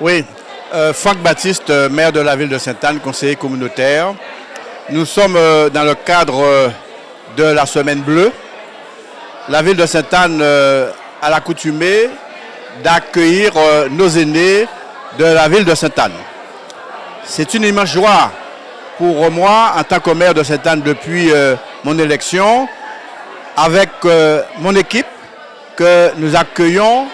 Oui, euh, Franck Baptiste, euh, maire de la ville de Sainte-Anne, conseiller communautaire. Nous sommes euh, dans le cadre de la Semaine Bleue. La ville de Sainte-Anne a l'accoutumé d'accueillir nos aînés de la ville de Sainte-Anne. C'est une immense joie pour moi, en tant que maire de Sainte-Anne depuis mon élection, avec mon équipe, que nous accueillons,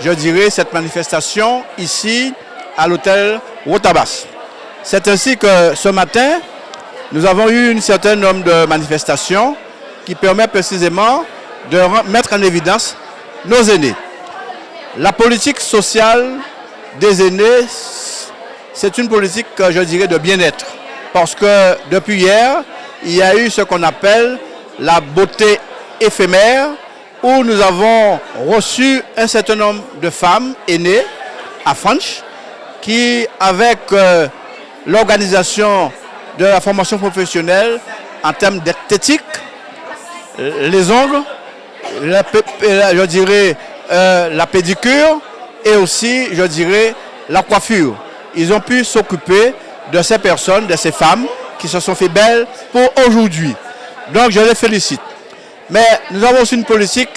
je dirais, cette manifestation ici à l'hôtel Wotabas. C'est ainsi que ce matin, nous avons eu une certaine nombre de manifestations qui permet précisément de mettre en évidence nos aînés. La politique sociale des aînés, c'est une politique, je dirais, de bien-être. Parce que depuis hier, il y a eu ce qu'on appelle la beauté éphémère, où nous avons reçu un certain nombre de femmes aînées à Franche, qui, avec euh, l'organisation de la formation professionnelle en termes d'esthétique, les ongles, je dirais euh, la pédicure et aussi, je dirais, la coiffure. Ils ont pu s'occuper de ces personnes, de ces femmes qui se sont fait belles pour aujourd'hui. Donc je les félicite. Mais nous avons aussi une politique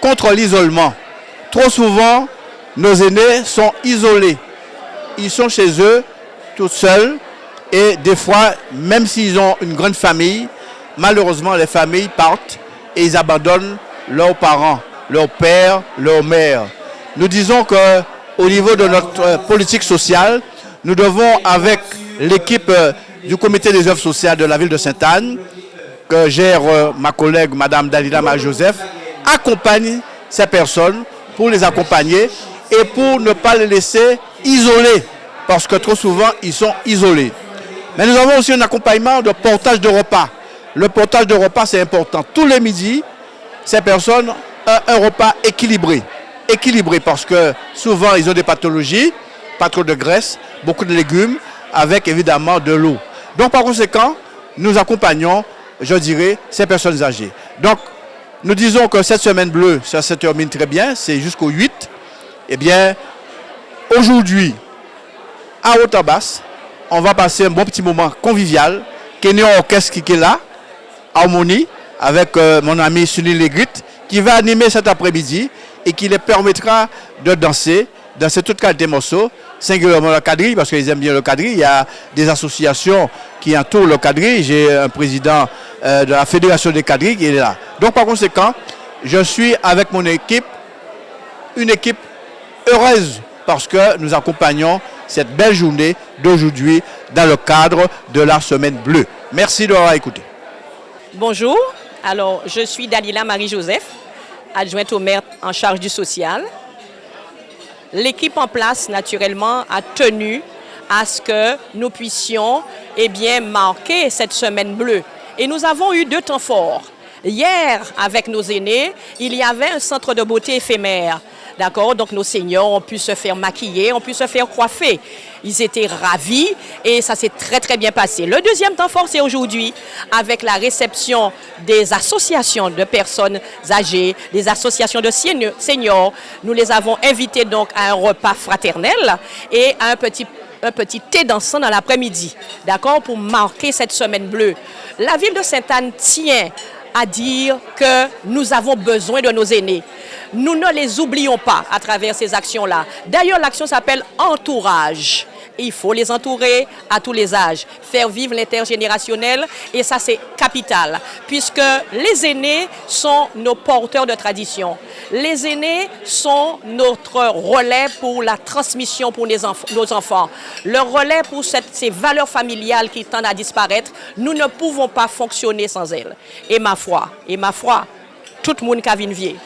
contre l'isolement. Trop souvent, nos aînés sont isolés ils sont chez eux, tout seuls, et des fois, même s'ils ont une grande famille, malheureusement, les familles partent et ils abandonnent leurs parents, leurs pères, leurs mères. Nous disons que au niveau de notre euh, politique sociale, nous devons, avec l'équipe euh, du comité des œuvres sociales de la ville de Sainte-Anne, que gère euh, ma collègue Madame Dalila Joseph, accompagner ces personnes pour les accompagner et pour ne pas les laisser isolés, parce que trop souvent, ils sont isolés. Mais nous avons aussi un accompagnement de portage de repas. Le portage de repas, c'est important. Tous les midis, ces personnes ont un repas équilibré. Équilibré parce que souvent, ils ont des pathologies, pas trop de graisse, beaucoup de légumes, avec évidemment de l'eau. Donc, par conséquent, nous accompagnons, je dirais, ces personnes âgées. Donc, nous disons que cette semaine bleue, ça se termine très bien, c'est jusqu'au 8. Eh bien, aujourd'hui, à Otabas, on va passer un bon petit moment convivial. Kenyon Orchestre qui est là, Harmonie, avec euh, mon ami Sunil Legrit, qui va animer cet après-midi et qui les permettra de danser, danser toute qualité de morceaux, singulièrement le quadrille, parce qu'ils aiment bien le quadrille. Il y a des associations qui entourent le quadrille. J'ai un président euh, de la Fédération des quadrilles qui est là. Donc par conséquent, je suis avec mon équipe, une équipe heureuse parce que nous accompagnons cette belle journée d'aujourd'hui dans le cadre de la Semaine Bleue. Merci de m'avoir écouté. Bonjour, alors je suis Dalila Marie-Joseph, adjointe au maire en charge du social. L'équipe en place, naturellement, a tenu à ce que nous puissions eh marquer cette Semaine Bleue. Et nous avons eu deux temps forts. Hier, avec nos aînés, il y avait un centre de beauté éphémère D'accord? Donc nos seniors ont pu se faire maquiller, ont pu se faire coiffer. Ils étaient ravis et ça s'est très très bien passé. Le deuxième temps fort, c'est aujourd'hui avec la réception des associations de personnes âgées, des associations de seniors. Nous les avons invités donc à un repas fraternel et à un petit thé dansant dans l'après-midi, d'accord, pour marquer cette semaine bleue. La ville de Sainte-Anne tient à dire que nous avons besoin de nos aînés. Nous ne les oublions pas à travers ces actions-là. D'ailleurs, l'action s'appelle entourage. Il faut les entourer à tous les âges, faire vivre l'intergénérationnel et ça c'est capital puisque les aînés sont nos porteurs de tradition. Les aînés sont notre relais pour la transmission pour nos enfants, le relais pour ces valeurs familiales qui tendent à disparaître. Nous ne pouvons pas fonctionner sans elles. Et ma foi, et ma foi, tout le monde qui a vieux